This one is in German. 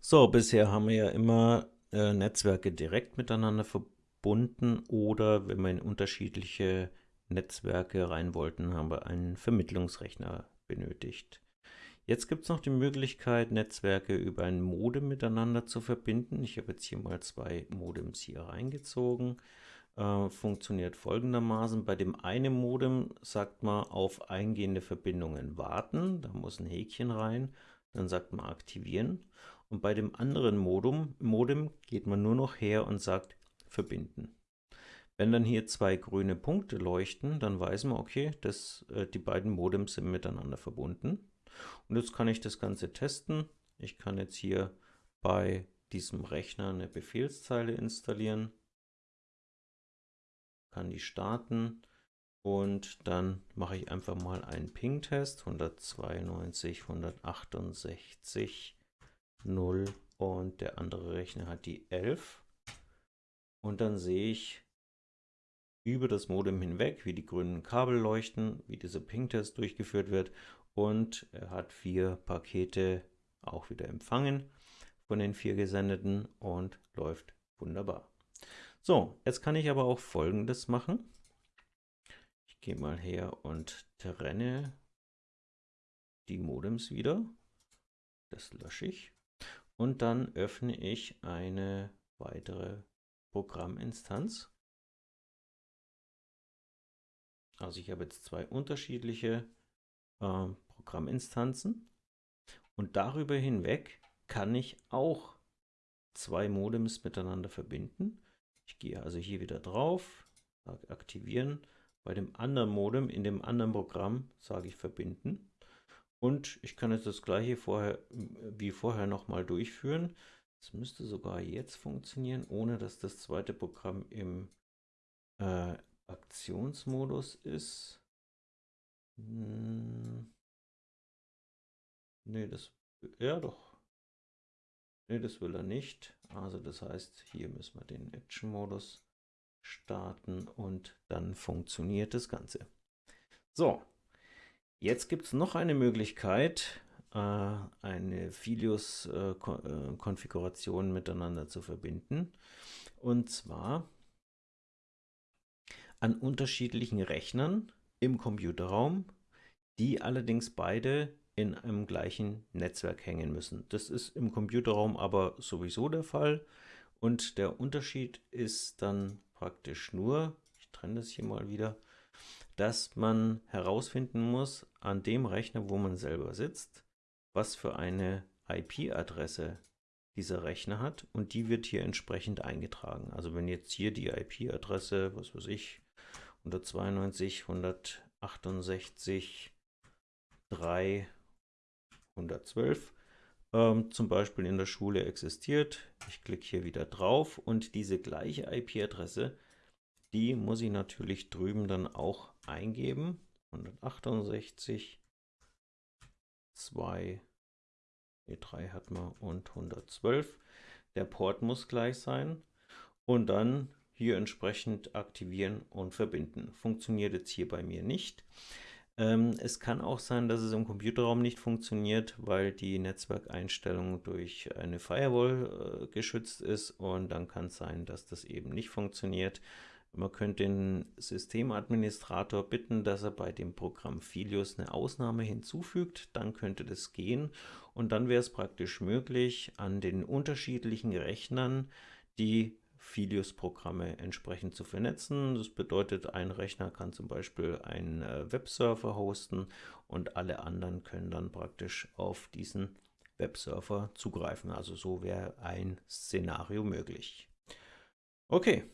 So, bisher haben wir ja immer äh, Netzwerke direkt miteinander verbunden oder wenn wir in unterschiedliche Netzwerke rein wollten, haben wir einen Vermittlungsrechner benötigt. Jetzt gibt es noch die Möglichkeit, Netzwerke über ein Modem miteinander zu verbinden. Ich habe jetzt hier mal zwei Modems hier reingezogen. Äh, funktioniert folgendermaßen. Bei dem einen Modem sagt man auf eingehende Verbindungen warten. Da muss ein Häkchen rein. Dann sagt man aktivieren. Und bei dem anderen Modem, Modem geht man nur noch her und sagt verbinden. Wenn dann hier zwei grüne Punkte leuchten, dann weiß man, okay, dass äh, die beiden Modems sind miteinander verbunden. Und jetzt kann ich das Ganze testen. Ich kann jetzt hier bei diesem Rechner eine Befehlszeile installieren, kann die starten und dann mache ich einfach mal einen Ping-Test 192, 168, 0 und der andere Rechner hat die 11 und dann sehe ich über das Modem hinweg, wie die grünen Kabel leuchten, wie dieser Ping-Test durchgeführt wird und er hat vier Pakete auch wieder empfangen von den vier gesendeten und läuft wunderbar. So, jetzt kann ich aber auch folgendes machen. Ich gehe mal her und trenne die Modems wieder. Das lösche ich. Und dann öffne ich eine weitere Programminstanz. Also ich habe jetzt zwei unterschiedliche äh, Programminstanzen. Und darüber hinweg kann ich auch zwei Modems miteinander verbinden. Ich gehe also hier wieder drauf, aktivieren. Bei dem anderen Modem in dem anderen Programm sage ich verbinden. Und ich kann jetzt das gleiche vorher, wie vorher nochmal durchführen. Es müsste sogar jetzt funktionieren, ohne dass das zweite Programm im äh, Aktionsmodus ist. Hm. Nee, das, ja doch. Nee, das will er nicht. Also das heißt, hier müssen wir den Action-Modus starten und dann funktioniert das Ganze. So, jetzt gibt es noch eine Möglichkeit, äh, eine Filius-Konfiguration äh, miteinander zu verbinden. Und zwar an unterschiedlichen Rechnern im Computerraum, die allerdings beide in einem gleichen Netzwerk hängen müssen. Das ist im Computerraum aber sowieso der Fall und der Unterschied ist dann praktisch nur, ich trenne das hier mal wieder, dass man herausfinden muss an dem Rechner, wo man selber sitzt, was für eine IP-Adresse dieser Rechner hat und die wird hier entsprechend eingetragen. Also wenn jetzt hier die IP-Adresse, was weiß ich, 192, 168, 3, 112 ähm, zum Beispiel in der Schule existiert, ich klicke hier wieder drauf und diese gleiche IP-Adresse, die muss ich natürlich drüben dann auch eingeben. 168, 2, E3 hat man und 112. Der Port muss gleich sein und dann hier entsprechend aktivieren und verbinden. Funktioniert jetzt hier bei mir nicht. Ähm, es kann auch sein, dass es im Computerraum nicht funktioniert, weil die Netzwerkeinstellung durch eine Firewall äh, geschützt ist und dann kann es sein, dass das eben nicht funktioniert. Man könnte den Systemadministrator bitten, dass er bei dem Programm Filius eine Ausnahme hinzufügt, dann könnte das gehen und dann wäre es praktisch möglich, an den unterschiedlichen Rechnern die Filius-Programme entsprechend zu vernetzen. Das bedeutet, ein Rechner kann zum Beispiel einen äh, Webserver hosten und alle anderen können dann praktisch auf diesen Webserver zugreifen. Also so wäre ein Szenario möglich. Okay,